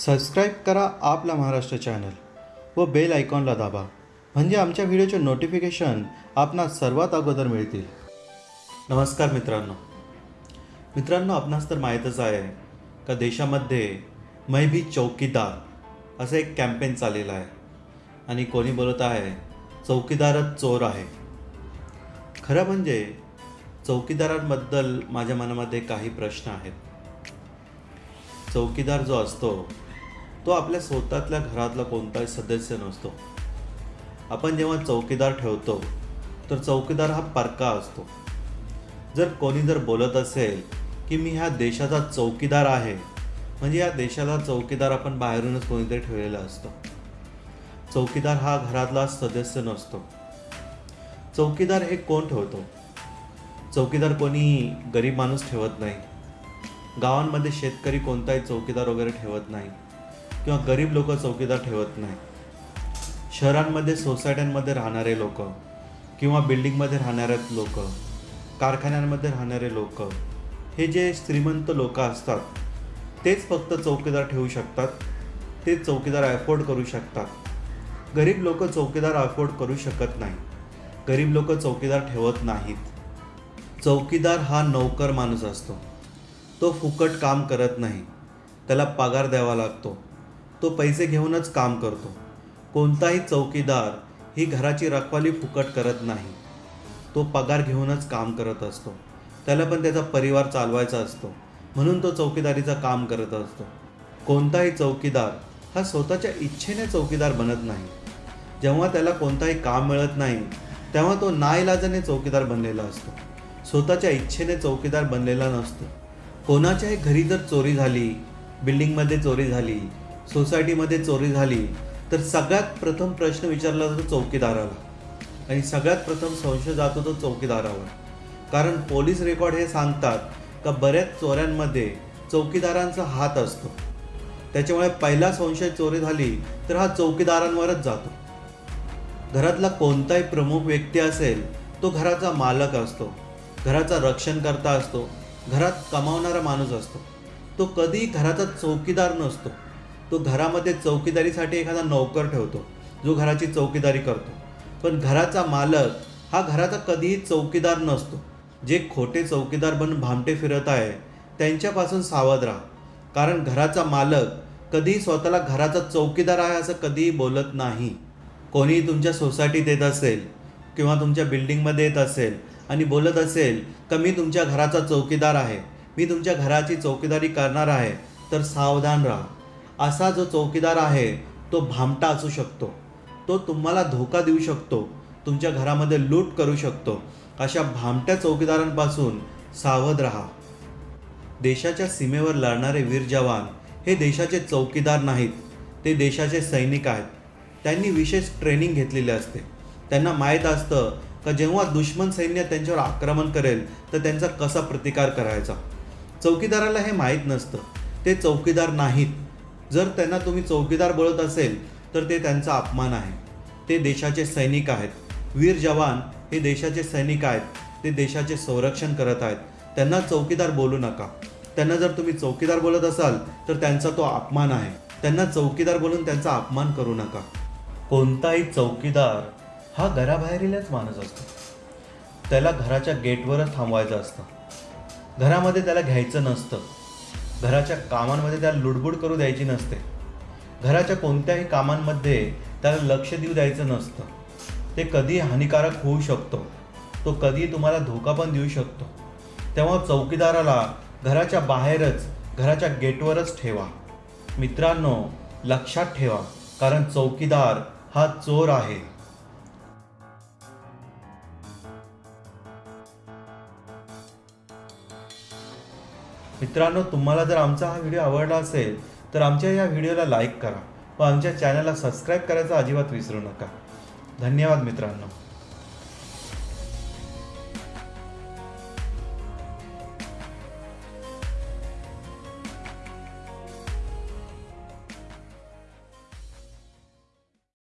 Subscribe करा आपला Maharashtra channel व बेल आयकॉनला दाबा. म्हणजे आमच्या व्हिडिओचे नोटिफिकेशन आपणास सर्वात अगोदर मिळतील. नमस्कार मित्रांनो. मित्रांनो आपणास तर माहीतच आहे का देशामध्ये मै भी चौकीदार असं एक कॅम्पेन चाललेलं आहे. आणि कोणी बोलत आहे चौकीदारच चोर आहे. खरं म्हणजे चौकीदारांबद्दल माझ्या मनामध्ये काही प्रश्न आहेत. चौकीदार जो असतो तो आपल्या स्वतःतल्या घरातला कोणताही सदस्य नसतो. आपण जेव्हा चौकीदार ठेवतो तर चौकीदार हा परका असतो. जर कोणी जर बोलत असेल की मी ह्या देशाचा चौकीदार आहे म्हणजे या देशाला चौकीदार आपण बाहेरूनच कोणीतरी ठेवलेला असतो. चौकीदार हा घरातला सदस्य नसतो. चौकीदार हे कोण ठेवतो? चौकीदार कोणी गरीब माणूस ठेवत नाही. गावांमध्ये शेतकरी कोणताही चौकीदार वगैरे ठेवत नाही. किंवा गरीब लोक चौकीदार ठेवत नाही. शहरांमध्ये सोसायट्यांमध्ये राहणारे लोक किंवा बिल्डिंगमध्ये राहणारे लोक कारखान्यांमध्ये राहणारे लोक हे जे श्रीमंत लोक असतात तेच फक्त चौकीदार ठेवू शकतात ते चौकीदार अफोर्ड करू शकतात. गरीब लोक चौकीदार अफोर्ड करू शकत नाही. गरीब लोक चौकीदार ठेवत नाहीत. चौकीदार हा नौकर माणूस असतो. तो फुकट काम करत नाही. त्याला पगार द्यावा लागतो. तो पैसे घेऊनच काम करतो. कोणताही चौकीदार ही घराची रखवाली फुकट करत नाही. तो पगार घेऊनच काम करत असतो. त्याला पण त्याचा परिवार चालवायचा असतो. म्हणून तो चौकीदारीचं काम करत असतो. कोणताही चौकीदार हा स्वतःच्या इच्छेने चौकीदार बनत नाही. जेव्हा त्याला कोणताही काम मिळत नाही तेव्हा तो नाईलाजाने चौकीदार बनलेला असतो. स्वतःच्या इच्छेने चौकीदार बनलेला नसतो. कोणाच्याही घरी जर चोरी झाली बिल्डिंगमध्ये चोरी झाली सोसायटीमध्ये चोरी झाली तर सगळ्यात प्रथम प्रश्न विचारला जातो चौकीदाराला. आणि सगळ्यात प्रथम संशय जातो तो चौकीदारावर. कारण पोलीस रेकॉर्ड हे सांगतात का बऱ्याच चोऱ्यांमध्ये चौकीदारांचा हात असतो. त्याच्यामुळे पहिला संशय चोरी झाली तर हा चौकीदारांवरच जातो. घरातला कोणताही प्रमुख व्यक्ती असेल तो घराचा मालक असतो घराचा रक्षण करता असतो घरात कमावणारा माणूस असतो. तो कधीही घराचा चौकीदार नसतो. तो घरामध्ये चौकीदारीसाठी एखादा नोकर ठेवतो जो घराची चौकीदारी करतो. पण घराचा मालक हा घराचा कधीही चौकीदार नसतो. जे खोटे चौकीदार बनून भामटे फिरत आहे त्यांच्यापासून सावध राहा. कारण घराचा मालक कधीही स्वतःला घराचा चौकीदार आहे असं कधीही बोलत नाही. कोणीही तुमच्या सोसायटीत येत असेल किंवा तुमच्या बिल्डिंगमध्ये येत असेल आणि बोलत असेल का मी तुमच्या घराचा चौकीदार आहे? मी तुमच्या घराची चौकीदारी करणार आहे. तर सावधान राहा. असा जो चौकीदार आहे तो भामटा असू शकतो. तो तुम्हाला धोका देऊ शकतो. तुमच्या घरामध्ये लूट करू शकतो. अशा भामट्या चौकीदारांपासून सावध राहा. देशाच्या सीमेवर लढणारे वीर जवान हे देशाचे चौकीदार नाहीत. ते देशाचे सैनिक आहेत. त्यांनी विशेष ट्रेनिंग घेतलेली असते. त्यांना माहीत असतं का जेव्हा दुश्मन सैन्य त्यांच्यावर आक्रमण करेल तर त्यांचा कसा प्रतिकार करायचा? चौकीदाराला हे माहीत नसतं. ते चौकीदार नाहीत. जर त्यांना तुम्ही चौकीदार बोलत असेल तर ते त्यांचा अपमान आहे. ते देशाचे सैनिक आहेत. वीर जवान हे देशाचे सैनिक आहेत. ते देशाचे संरक्षण करत आहेत. त्यांना चौकीदार बोलू नका. त्यांना जर तुम्ही चौकीदार बोलत असाल तर त्यांचा तो अपमान आहे. त्यांना चौकीदार बोलून त्यांचा अपमान करू नका. कोणताही चौकीदार हा घराबाहेरीलच माणूस असतो. त्याला घराच्या गेटवरच थांबवायचं असतं. घरामध्ये त्याला घ्यायचं नसतं. घराच्या कामांमध्ये त्याला लुडबुड करू द्यायची नसते. घराच्या कोणत्याही कामांमध्ये त्याला लक्ष देऊ द्यायचं नसतं. ते कधी हानिकारक होऊ शकतो. तो कधी तुम्हाला धोका पण देऊ शकतो. तेव्हा चौकीदाराला घराच्या बाहेरच घराच्या गेटवरच ठेवा. मित्रांनो लक्षात ठेवा कारण चौकीदार हा चोर आहे. मित्रांनो तुम्हाला जर आमचा हा व्हिडिओ आवडला असेल तर आमच्या या व्हिडिओला लाईक करा. व आमच्या चॅनलला सबस्क्राईब करायचा अजिबात विसरू नका. धन्यवाद मित्रांनो.